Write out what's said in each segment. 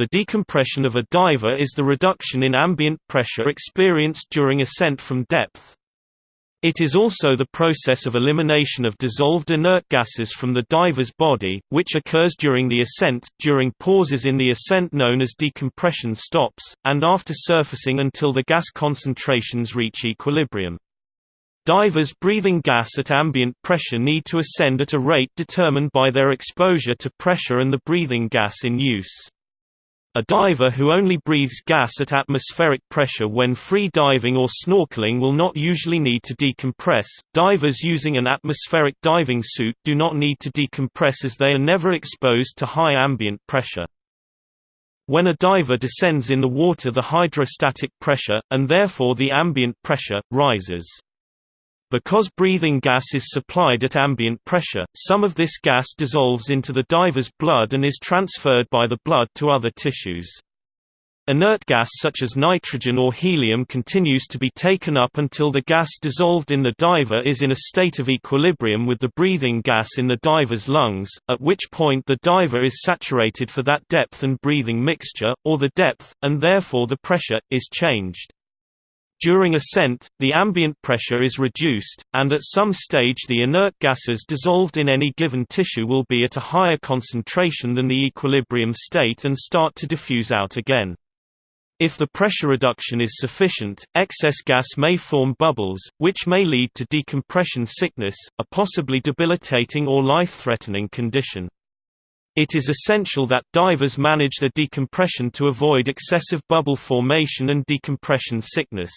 the decompression of a diver is the reduction in ambient pressure experienced during ascent from depth. It is also the process of elimination of dissolved inert gases from the diver's body, which occurs during the ascent, during pauses in the ascent known as decompression stops, and after surfacing until the gas concentrations reach equilibrium. Divers breathing gas at ambient pressure need to ascend at a rate determined by their exposure to pressure and the breathing gas in use. A diver who only breathes gas at atmospheric pressure when free diving or snorkeling will not usually need to decompress. Divers using an atmospheric diving suit do not need to decompress as they are never exposed to high ambient pressure. When a diver descends in the water the hydrostatic pressure, and therefore the ambient pressure, rises. Because breathing gas is supplied at ambient pressure, some of this gas dissolves into the diver's blood and is transferred by the blood to other tissues. Inert gas such as nitrogen or helium continues to be taken up until the gas dissolved in the diver is in a state of equilibrium with the breathing gas in the diver's lungs, at which point the diver is saturated for that depth and breathing mixture, or the depth, and therefore the pressure, is changed. During ascent, the ambient pressure is reduced, and at some stage the inert gases dissolved in any given tissue will be at a higher concentration than the equilibrium state and start to diffuse out again. If the pressure reduction is sufficient, excess gas may form bubbles, which may lead to decompression sickness, a possibly debilitating or life-threatening condition. It is essential that divers manage their decompression to avoid excessive bubble formation and decompression sickness.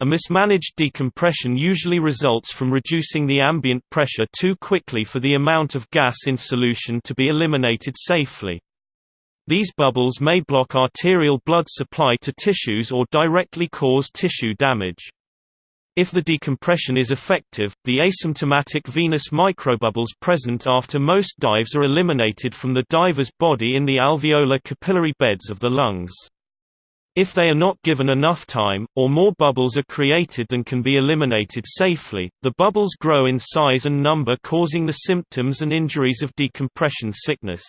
A mismanaged decompression usually results from reducing the ambient pressure too quickly for the amount of gas in solution to be eliminated safely. These bubbles may block arterial blood supply to tissues or directly cause tissue damage. If the decompression is effective, the asymptomatic venous microbubbles present after most dives are eliminated from the diver's body in the alveolar capillary beds of the lungs. If they are not given enough time, or more bubbles are created than can be eliminated safely, the bubbles grow in size and number causing the symptoms and injuries of decompression sickness.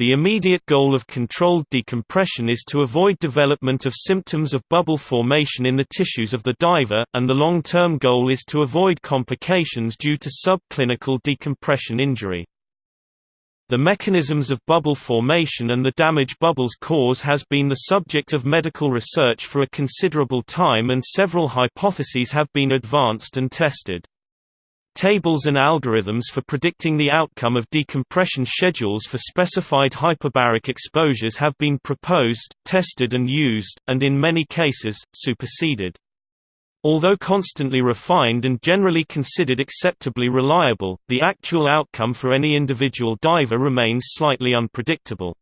The immediate goal of controlled decompression is to avoid development of symptoms of bubble formation in the tissues of the diver, and the long-term goal is to avoid complications due to subclinical decompression injury. The mechanisms of bubble formation and the damage bubbles cause has been the subject of medical research for a considerable time and several hypotheses have been advanced and tested. Tables and algorithms for predicting the outcome of decompression schedules for specified hyperbaric exposures have been proposed, tested and used, and in many cases, superseded. Although constantly refined and generally considered acceptably reliable, the actual outcome for any individual diver remains slightly unpredictable.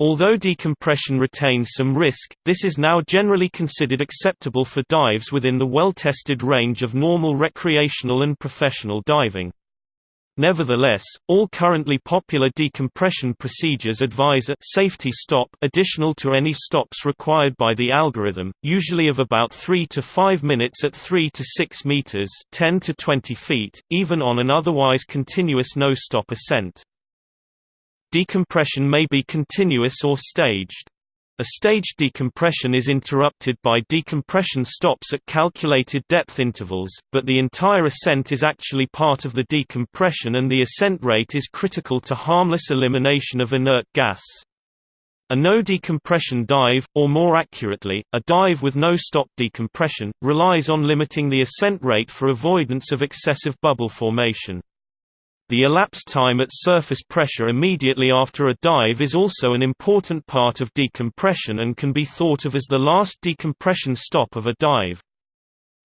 Although decompression retains some risk, this is now generally considered acceptable for dives within the well-tested range of normal recreational and professional diving. Nevertheless, all currently popular decompression procedures advise a safety stop additional to any stops required by the algorithm, usually of about 3 to 5 minutes at 3 to 6 meters, 10 to 20 feet, even on an otherwise continuous no-stop ascent. Decompression may be continuous or staged. A staged decompression is interrupted by decompression stops at calculated depth intervals, but the entire ascent is actually part of the decompression and the ascent rate is critical to harmless elimination of inert gas. A no-decompression dive, or more accurately, a dive with no stop decompression, relies on limiting the ascent rate for avoidance of excessive bubble formation. The elapsed time at surface pressure immediately after a dive is also an important part of decompression and can be thought of as the last decompression stop of a dive.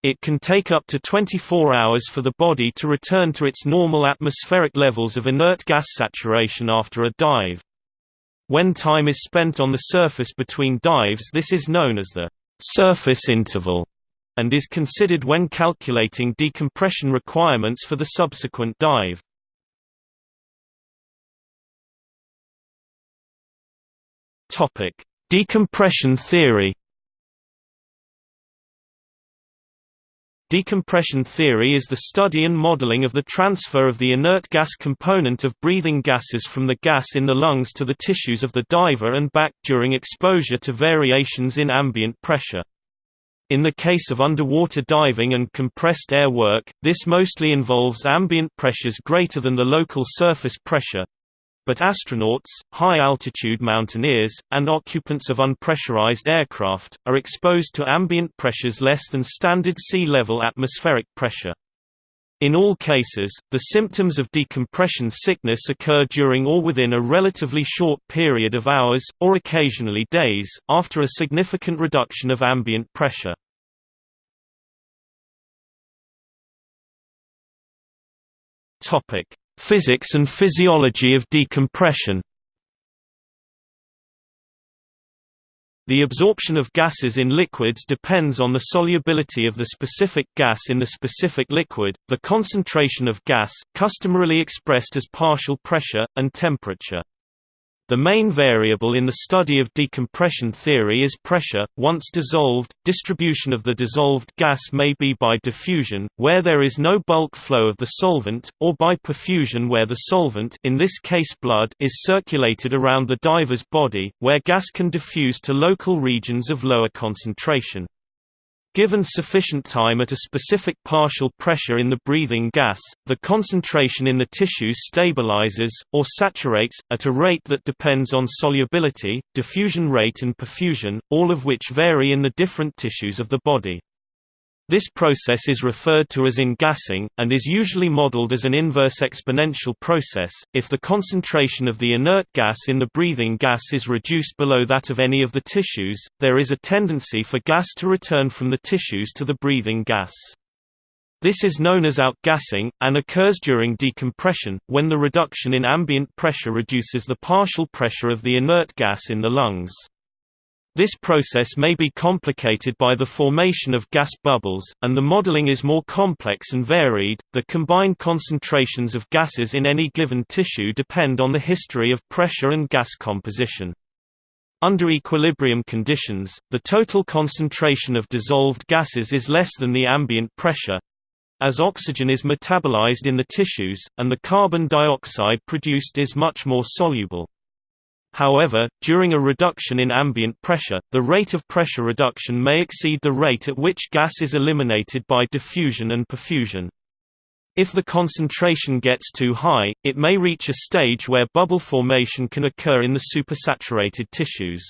It can take up to 24 hours for the body to return to its normal atmospheric levels of inert gas saturation after a dive. When time is spent on the surface between dives this is known as the surface interval and is considered when calculating decompression requirements for the subsequent dive. Topic: Decompression theory. Decompression theory is the study and modeling of the transfer of the inert gas component of breathing gases from the gas in the lungs to the tissues of the diver and back during exposure to variations in ambient pressure. In the case of underwater diving and compressed air work, this mostly involves ambient pressures greater than the local surface pressure, but astronauts, high-altitude mountaineers, and occupants of unpressurized aircraft, are exposed to ambient pressures less than standard sea-level atmospheric pressure. In all cases, the symptoms of decompression sickness occur during or within a relatively short period of hours, or occasionally days, after a significant reduction of ambient pressure. Physics and physiology of decompression The absorption of gases in liquids depends on the solubility of the specific gas in the specific liquid, the concentration of gas, customarily expressed as partial pressure, and temperature. The main variable in the study of decompression theory is pressure. Once dissolved, distribution of the dissolved gas may be by diffusion, where there is no bulk flow of the solvent, or by perfusion where the solvent in this case blood is circulated around the diver's body, where gas can diffuse to local regions of lower concentration. Given sufficient time at a specific partial pressure in the breathing gas, the concentration in the tissues stabilizes, or saturates, at a rate that depends on solubility, diffusion rate and perfusion, all of which vary in the different tissues of the body. This process is referred to as ingassing, and is usually modeled as an inverse exponential process. If the concentration of the inert gas in the breathing gas is reduced below that of any of the tissues, there is a tendency for gas to return from the tissues to the breathing gas. This is known as outgassing, and occurs during decompression, when the reduction in ambient pressure reduces the partial pressure of the inert gas in the lungs. This process may be complicated by the formation of gas bubbles, and the modeling is more complex and varied. The combined concentrations of gases in any given tissue depend on the history of pressure and gas composition. Under equilibrium conditions, the total concentration of dissolved gases is less than the ambient pressure as oxygen is metabolized in the tissues, and the carbon dioxide produced is much more soluble. However, during a reduction in ambient pressure, the rate of pressure reduction may exceed the rate at which gas is eliminated by diffusion and perfusion. If the concentration gets too high, it may reach a stage where bubble formation can occur in the supersaturated tissues.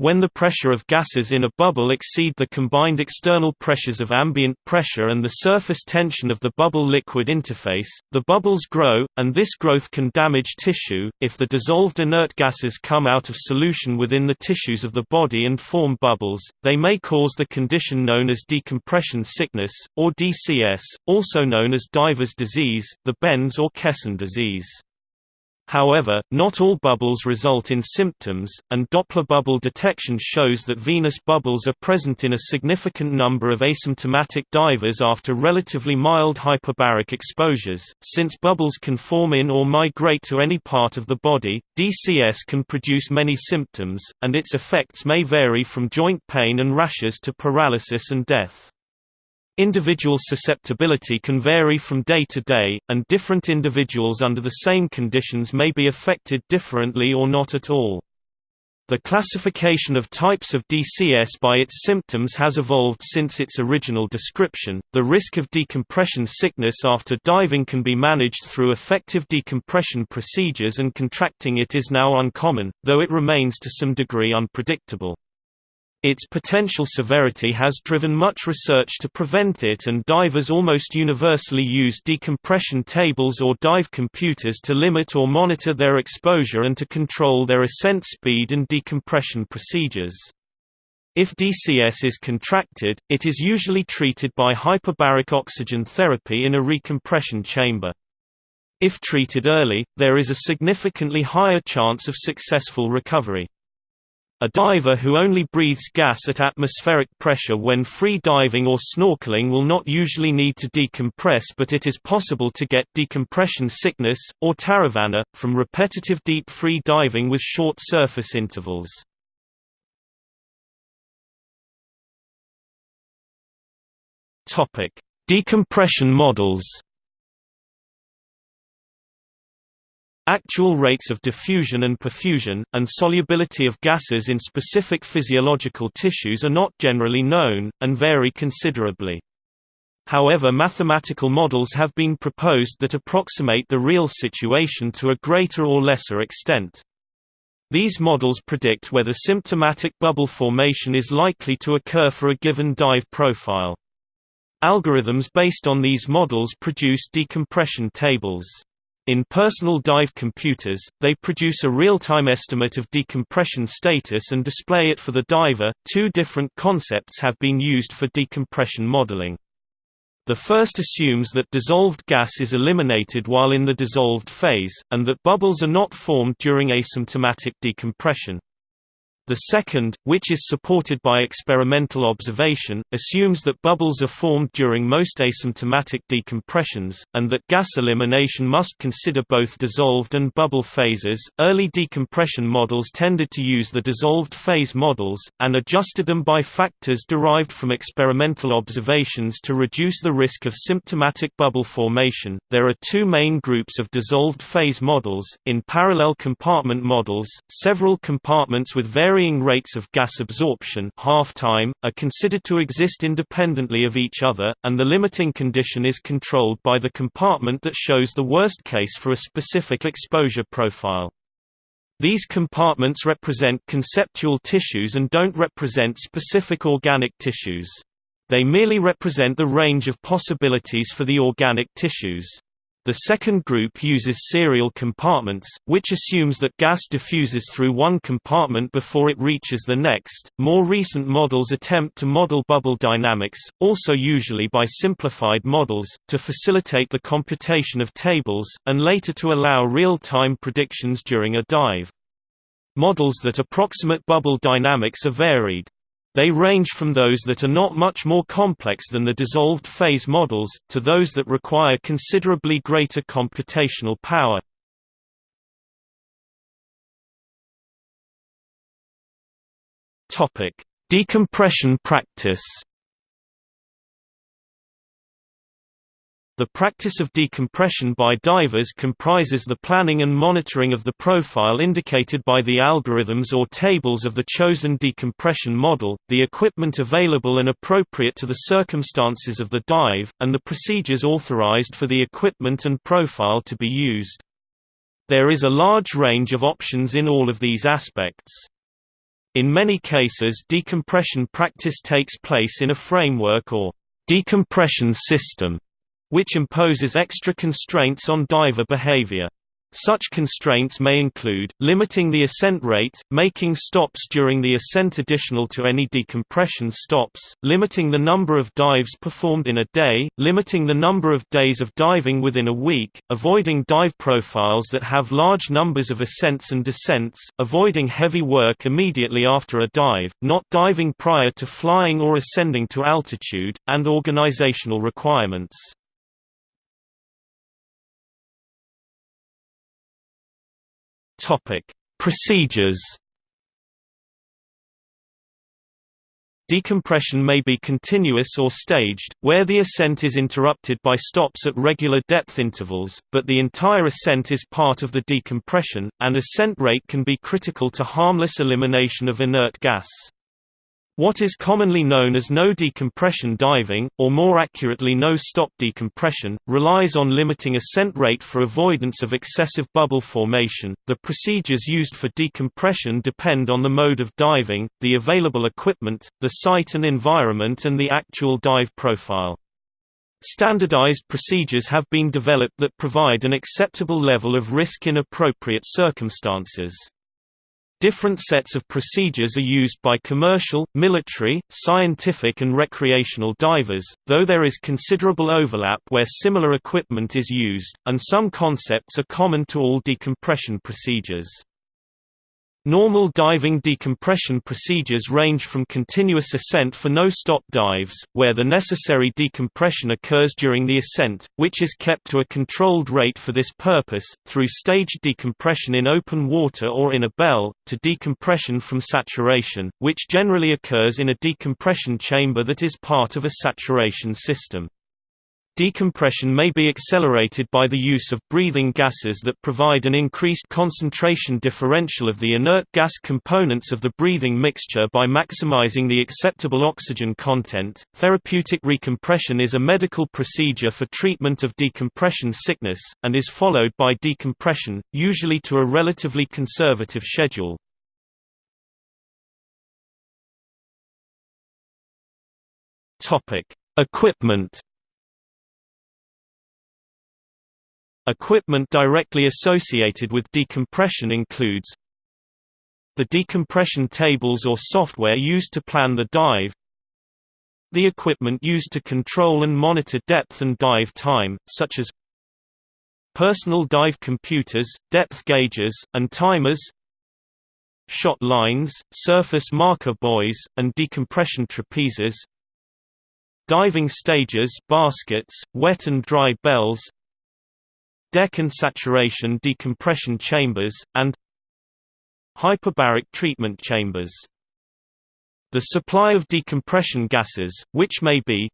When the pressure of gases in a bubble exceed the combined external pressures of ambient pressure and the surface tension of the bubble-liquid interface, the bubbles grow, and this growth can damage tissue. If the dissolved inert gases come out of solution within the tissues of the body and form bubbles, they may cause the condition known as decompression sickness, or DCS, also known as diver's disease, the bends or caisson disease. However, not all bubbles result in symptoms, and Doppler bubble detection shows that venous bubbles are present in a significant number of asymptomatic divers after relatively mild hyperbaric exposures. Since bubbles can form in or migrate to any part of the body, DCS can produce many symptoms, and its effects may vary from joint pain and rashes to paralysis and death. Individual susceptibility can vary from day to day, and different individuals under the same conditions may be affected differently or not at all. The classification of types of DCS by its symptoms has evolved since its original description. The risk of decompression sickness after diving can be managed through effective decompression procedures, and contracting it is now uncommon, though it remains to some degree unpredictable. Its potential severity has driven much research to prevent it and divers almost universally use decompression tables or dive computers to limit or monitor their exposure and to control their ascent speed and decompression procedures. If DCS is contracted, it is usually treated by hyperbaric oxygen therapy in a recompression chamber. If treated early, there is a significantly higher chance of successful recovery. A diver who only breathes gas at atmospheric pressure when free diving or snorkeling will not usually need to decompress but it is possible to get decompression sickness, or taravana, from repetitive deep free diving with short surface intervals. Decompression models. Actual rates of diffusion and perfusion, and solubility of gases in specific physiological tissues are not generally known, and vary considerably. However mathematical models have been proposed that approximate the real situation to a greater or lesser extent. These models predict whether symptomatic bubble formation is likely to occur for a given dive profile. Algorithms based on these models produce decompression tables. In personal dive computers, they produce a real-time estimate of decompression status and display it for the diver. Two different concepts have been used for decompression modeling. The first assumes that dissolved gas is eliminated while in the dissolved phase, and that bubbles are not formed during asymptomatic decompression. The second, which is supported by experimental observation, assumes that bubbles are formed during most asymptomatic decompressions, and that gas elimination must consider both dissolved and bubble phases. Early decompression models tended to use the dissolved phase models, and adjusted them by factors derived from experimental observations to reduce the risk of symptomatic bubble formation. There are two main groups of dissolved phase models. In parallel compartment models, several compartments with varying varying rates of gas absorption half-time, are considered to exist independently of each other, and the limiting condition is controlled by the compartment that shows the worst case for a specific exposure profile. These compartments represent conceptual tissues and don't represent specific organic tissues. They merely represent the range of possibilities for the organic tissues. The second group uses serial compartments, which assumes that gas diffuses through one compartment before it reaches the next. More recent models attempt to model bubble dynamics, also usually by simplified models, to facilitate the computation of tables, and later to allow real-time predictions during a dive. Models that approximate bubble dynamics are varied. They range from those that are not much more complex than the dissolved phase models, to those that require considerably greater computational power. Decompression practice The practice of decompression by divers comprises the planning and monitoring of the profile indicated by the algorithms or tables of the chosen decompression model, the equipment available and appropriate to the circumstances of the dive, and the procedures authorized for the equipment and profile to be used. There is a large range of options in all of these aspects. In many cases decompression practice takes place in a framework or decompression system which imposes extra constraints on diver behavior. Such constraints may include, limiting the ascent rate, making stops during the ascent additional to any decompression stops, limiting the number of dives performed in a day, limiting the number of days of diving within a week, avoiding dive profiles that have large numbers of ascents and descents, avoiding heavy work immediately after a dive, not diving prior to flying or ascending to altitude, and organizational requirements. Topic: Procedures. Decompression may be continuous or staged, where the ascent is interrupted by stops at regular depth intervals, but the entire ascent is part of the decompression, and ascent rate can be critical to harmless elimination of inert gas. What is commonly known as no decompression diving, or more accurately no stop decompression, relies on limiting ascent rate for avoidance of excessive bubble formation. The procedures used for decompression depend on the mode of diving, the available equipment, the site and environment, and the actual dive profile. Standardized procedures have been developed that provide an acceptable level of risk in appropriate circumstances. Different sets of procedures are used by commercial, military, scientific and recreational divers, though there is considerable overlap where similar equipment is used, and some concepts are common to all decompression procedures. Normal diving decompression procedures range from continuous ascent for no-stop dives, where the necessary decompression occurs during the ascent, which is kept to a controlled rate for this purpose, through staged decompression in open water or in a bell, to decompression from saturation, which generally occurs in a decompression chamber that is part of a saturation system. Decompression may be accelerated by the use of breathing gases that provide an increased concentration differential of the inert gas components of the breathing mixture by maximizing the acceptable oxygen content. Therapeutic recompression is a medical procedure for treatment of decompression sickness, and is followed by decompression, usually to a relatively conservative schedule. Equipment Equipment directly associated with decompression includes the decompression tables or software used to plan the dive the equipment used to control and monitor depth and dive time, such as personal dive computers, depth gauges, and timers shot lines, surface marker buoys, and decompression trapezes diving stages baskets, wet and dry bells deck and saturation decompression chambers, and hyperbaric treatment chambers. The supply of decompression gases, which may be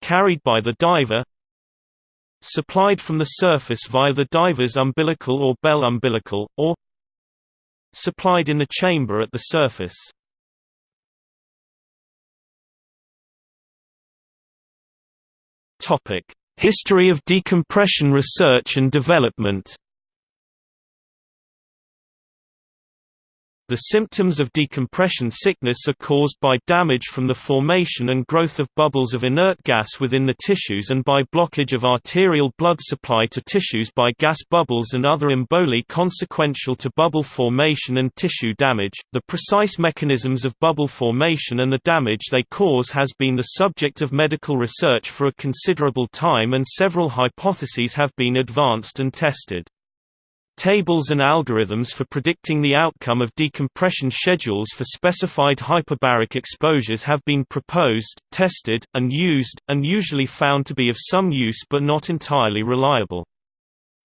carried by the diver supplied from the surface via the diver's umbilical or bell umbilical, or supplied in the chamber at the surface. History of decompression research and development The symptoms of decompression sickness are caused by damage from the formation and growth of bubbles of inert gas within the tissues and by blockage of arterial blood supply to tissues by gas bubbles and other emboli consequential to bubble formation and tissue damage. The precise mechanisms of bubble formation and the damage they cause has been the subject of medical research for a considerable time and several hypotheses have been advanced and tested. Tables and algorithms for predicting the outcome of decompression schedules for specified hyperbaric exposures have been proposed, tested, and used, and usually found to be of some use but not entirely reliable.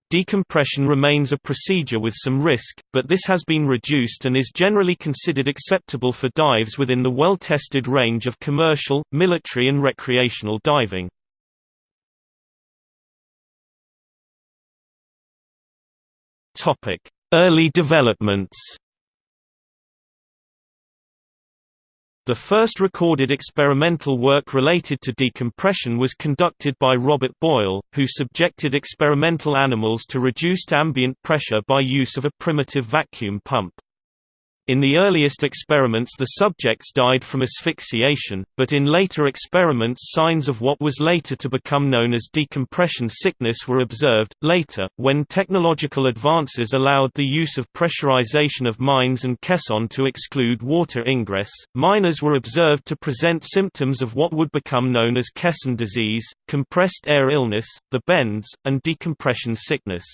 Decompression remains a procedure with some risk, but this has been reduced and is generally considered acceptable for dives within the well-tested range of commercial, military and recreational diving. Early developments The first recorded experimental work related to decompression was conducted by Robert Boyle, who subjected experimental animals to reduced ambient pressure by use of a primitive vacuum pump. In the earliest experiments the subjects died from asphyxiation, but in later experiments signs of what was later to become known as decompression sickness were observed. Later, when technological advances allowed the use of pressurization of mines and caisson to exclude water ingress, miners were observed to present symptoms of what would become known as caisson disease, compressed air illness, the bends, and decompression sickness.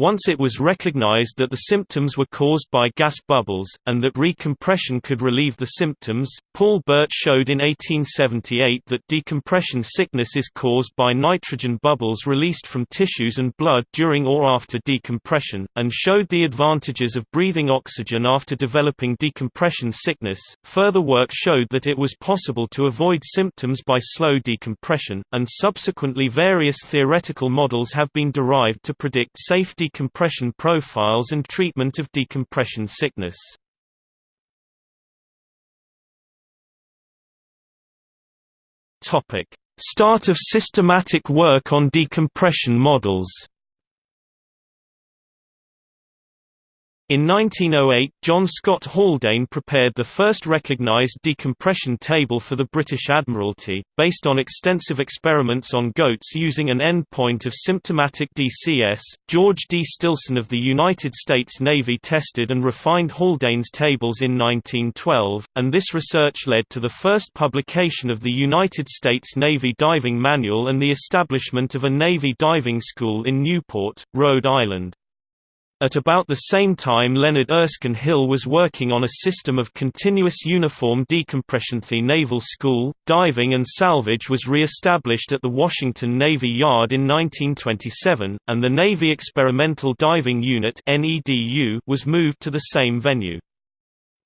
Once it was recognized that the symptoms were caused by gas bubbles, and that recompression could relieve the symptoms, Paul Bert showed in 1878 that decompression sickness is caused by nitrogen bubbles released from tissues and blood during or after decompression, and showed the advantages of breathing oxygen after developing decompression sickness. Further work showed that it was possible to avoid symptoms by slow decompression, and subsequently various theoretical models have been derived to predict safe decompression profiles and treatment of decompression sickness. Start of systematic work on decompression models In 1908 John Scott Haldane prepared the first recognised decompression table for the British Admiralty, based on extensive experiments on goats using an endpoint of symptomatic DCS. George D. Stillson of the United States Navy tested and refined Haldane's tables in 1912, and this research led to the first publication of the United States Navy Diving Manual and the establishment of a Navy diving school in Newport, Rhode Island. At about the same time Leonard Erskine Hill was working on a system of continuous uniform decompression. The Naval School, Diving and Salvage was re-established at the Washington Navy Yard in 1927, and the Navy Experimental Diving Unit was moved to the same venue.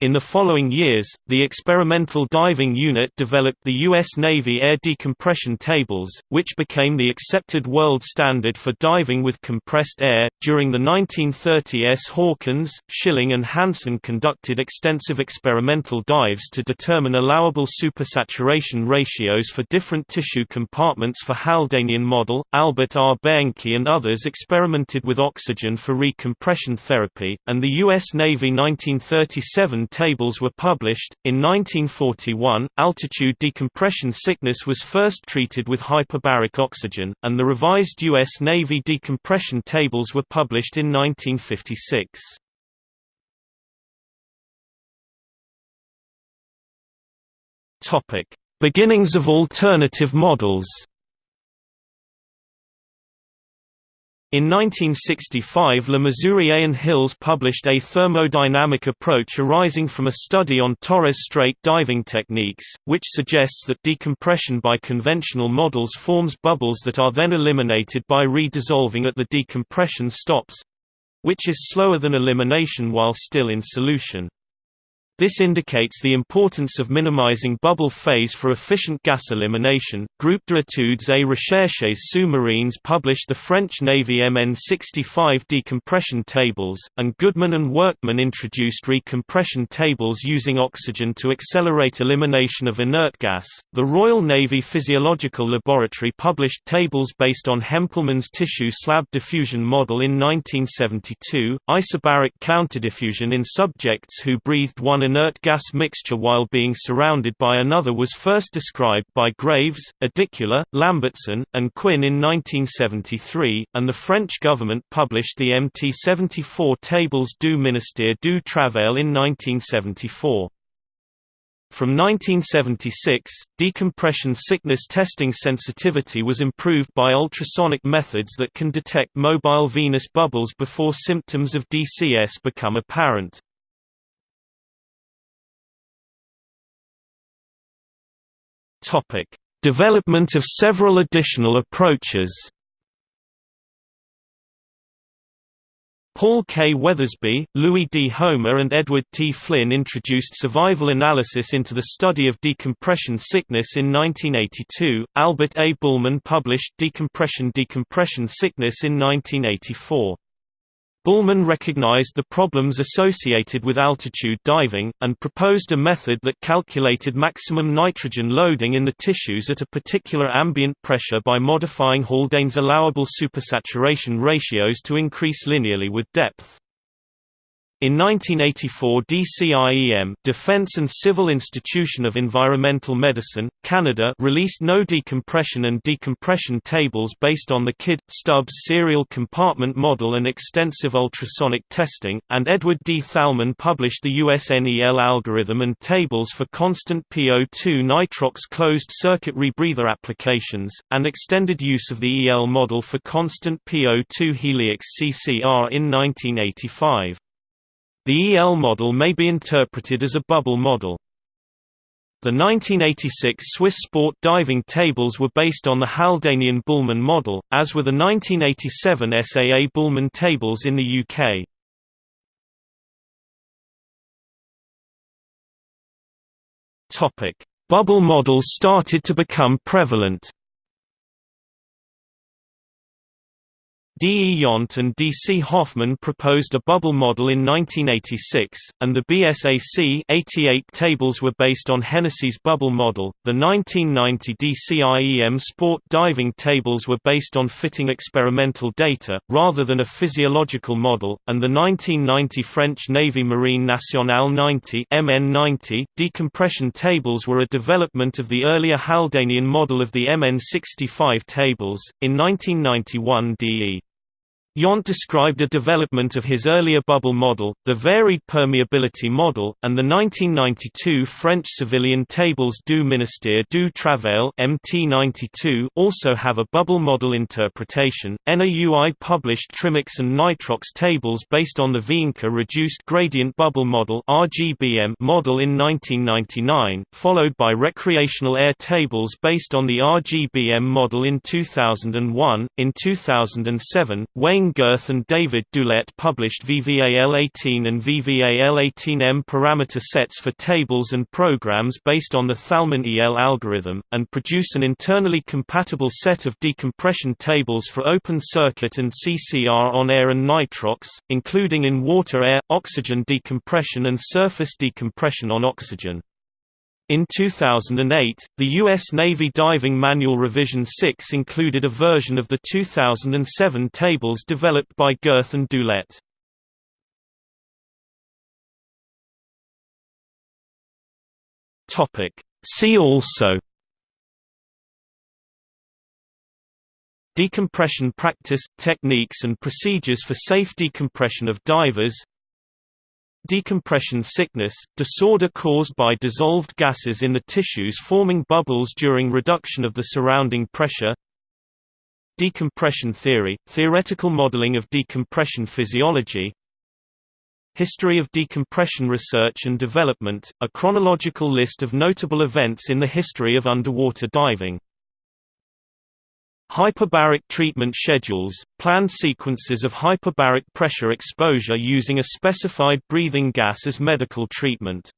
In the following years, the Experimental Diving Unit developed the U.S. Navy air decompression tables, which became the accepted world standard for diving with compressed air. During the 1930s, Hawkins, Schilling, and Hansen conducted extensive experimental dives to determine allowable supersaturation ratios for different tissue compartments for Haldanian model. Albert R. Behnke and others experimented with oxygen for recompression therapy, and the U.S. Navy 1937 tables were published. In 1941, altitude decompression sickness was first treated with hyperbaric oxygen, and the revised U.S. Navy decompression tables were published in 1956. Topic: Beginnings of alternative models. In 1965 Le Mesurier and Hills published a thermodynamic approach arising from a study on Torres Strait diving techniques, which suggests that decompression by conventional models forms bubbles that are then eliminated by redissolving at the decompression stops—which is slower than elimination while still in solution. This indicates the importance of minimizing bubble phase for efficient gas elimination. Groupe d'études et recherches sous-marines published the French Navy MN65 decompression tables, and Goodman and Workman introduced recompression tables using oxygen to accelerate elimination of inert gas. The Royal Navy Physiological Laboratory published tables based on Hempleman's tissue slab diffusion model in 1972. Isobaric counterdiffusion in subjects who breathed one inert gas mixture while being surrounded by another was first described by Graves, Idicula, Lambertsen, and Quinn in 1973, and the French government published the MT-74 Tables du Ministère du Travail in 1974. From 1976, decompression sickness testing sensitivity was improved by ultrasonic methods that can detect mobile venous bubbles before symptoms of DCS become apparent. Topic: Development of several additional approaches. Paul K. Weathersby, Louis D. Homer and Edward T. Flynn introduced survival analysis into the study of decompression sickness in 1982. Albert A. Bühlmann published Decompression Decompression Sickness in 1984. Buhlmann recognized the problems associated with altitude diving, and proposed a method that calculated maximum nitrogen loading in the tissues at a particular ambient pressure by modifying Haldane's allowable supersaturation ratios to increase linearly with depth. In 1984 DCIEM Defense and Civil Institution of Environmental Medicine, Canada released no decompression and decompression tables based on the Kidd, Stubbs serial compartment model and extensive ultrasonic testing, and Edward D. Thalmann published the USNEL algorithm and tables for constant PO2 nitrox closed-circuit rebreather applications, and extended use of the EL model for constant PO2 heliox CCR in 1985. The EL model may be interpreted as a bubble model. The 1986 Swiss sport diving tables were based on the Haldanian Bühlmann model, as were the 1987 SAA Bühlmann tables in the UK. Bubble models started to become prevalent D. E. Yount and D. C. Hoffman proposed a bubble model in 1986, and the BSAC 88 tables were based on Hennessy's bubble model. The 1990 DCIEM sport diving tables were based on fitting experimental data, rather than a physiological model, and the 1990 French Navy Marine Nationale 90 MN90 decompression tables were a development of the earlier Haldanian model of the MN65 tables. In 1991 DE Yount described a development of his earlier bubble model, the varied permeability model, and the 1992 French civilian tables du ministère du Travail MT92 also have a bubble model interpretation. NAUI published Trimix and Nitrox tables based on the Wienke reduced gradient bubble model RGBM model in 1999, followed by recreational air tables based on the RGBM model in 2001. In 2007, Wayne Wayne Gerth and David Doolette published VVAL18 and VVAL18M parameter sets for tables and programs based on the Thalmann EL algorithm, and produce an internally compatible set of decompression tables for open circuit and CCR on air and nitrox, including in water-air, oxygen decompression and surface decompression on oxygen. In 2008, the U.S. Navy Diving Manual Revision 6 included a version of the 2007 tables developed by Gerth and Doolette. See also Decompression practice – techniques and procedures for safe decompression of divers Decompression sickness, disorder caused by dissolved gases in the tissues forming bubbles during reduction of the surrounding pressure. Decompression theory, theoretical modeling of decompression physiology. History of decompression research and development, a chronological list of notable events in the history of underwater diving Hyperbaric treatment schedules, planned sequences of hyperbaric pressure exposure using a specified breathing gas as medical treatment